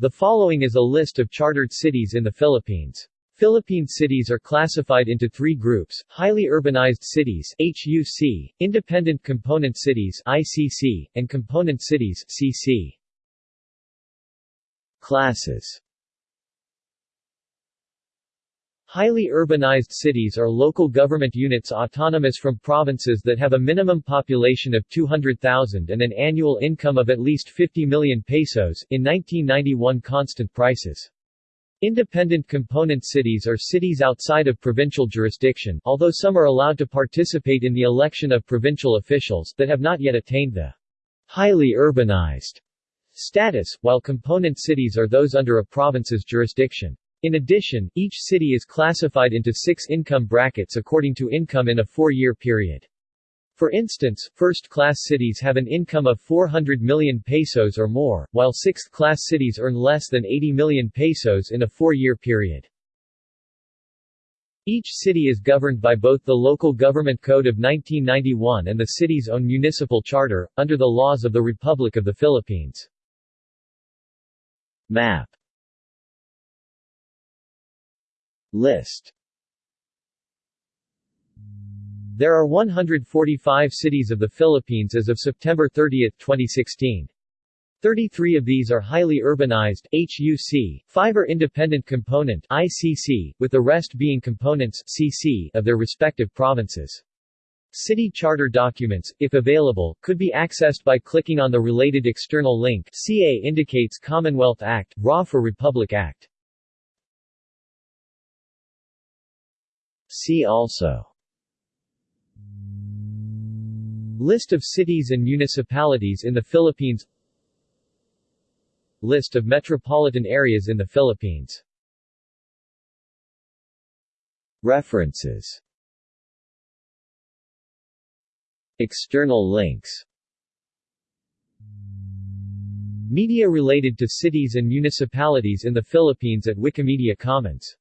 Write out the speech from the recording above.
The following is a list of chartered cities in the Philippines. Philippine cities are classified into three groups, highly urbanized cities HUC, independent component cities ICC, and component cities CC. Classes Highly urbanized cities are local government units autonomous from provinces that have a minimum population of 200,000 and an annual income of at least 50 million pesos in 1991 constant prices. Independent component cities are cities outside of provincial jurisdiction, although some are allowed to participate in the election of provincial officials that have not yet attained the highly urbanized status, while component cities are those under a province's jurisdiction. In addition, each city is classified into six income brackets according to income in a four-year period. For instance, first-class cities have an income of 400 million pesos or more, while sixth-class cities earn less than 80 million pesos in a four-year period. Each city is governed by both the Local Government Code of 1991 and the city's own municipal charter, under the laws of the Republic of the Philippines. Map List There are 145 cities of the Philippines as of September 30, 2016. 33 of these are highly urbanized HUC, 5 are independent component ICC, with the rest being components CC of their respective provinces. City charter documents, if available, could be accessed by clicking on the related external link CA indicates Commonwealth Act, RA for Republic Act. See also. List of cities and municipalities in the Philippines. List of metropolitan areas in the Philippines. References. External links. Media related to cities and municipalities in the Philippines at Wikimedia Commons